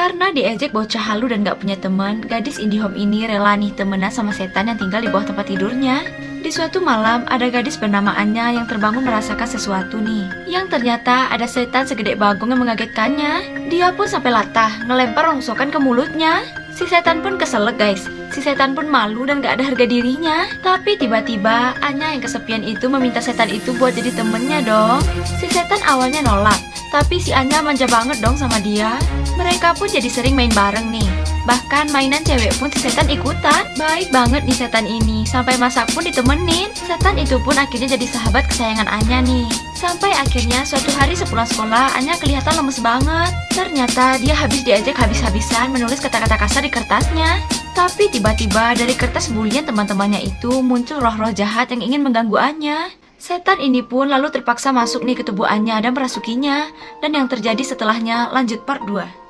Karena diejek bocah halu dan gak punya teman, gadis Indihome ini rela nih temenan sama setan yang tinggal di bawah tempat tidurnya. Di suatu malam, ada gadis bernama Anya yang terbangun merasakan sesuatu nih. Yang ternyata ada setan segede bagong yang mengagetkannya. Dia pun sampai latah, ngelempar rongsokan ke mulutnya. Si setan pun keselek guys. Si setan pun malu dan gak ada harga dirinya. Tapi tiba-tiba Anya yang kesepian itu meminta setan itu buat jadi temennya dong. Si setan awalnya nolak, tapi si Anya manja banget dong sama dia. Mereka pun jadi sering main bareng nih. Bahkan mainan cewek pun si setan ikutan. Baik banget nih setan ini, sampai masak pun ditemenin. Setan itu pun akhirnya jadi sahabat kesayangan Anya nih. Sampai akhirnya suatu hari sepulang sekolah, Anya kelihatan lemes banget. Ternyata dia habis diajak habis-habisan menulis kata-kata kasar di kertasnya. Tapi tiba-tiba dari kertas bulian teman-temannya itu muncul roh-roh jahat yang ingin mengganggu Anya. Setan ini pun lalu terpaksa masuk nih ke tubuh Anya dan merasukinya. Dan yang terjadi setelahnya lanjut part 2.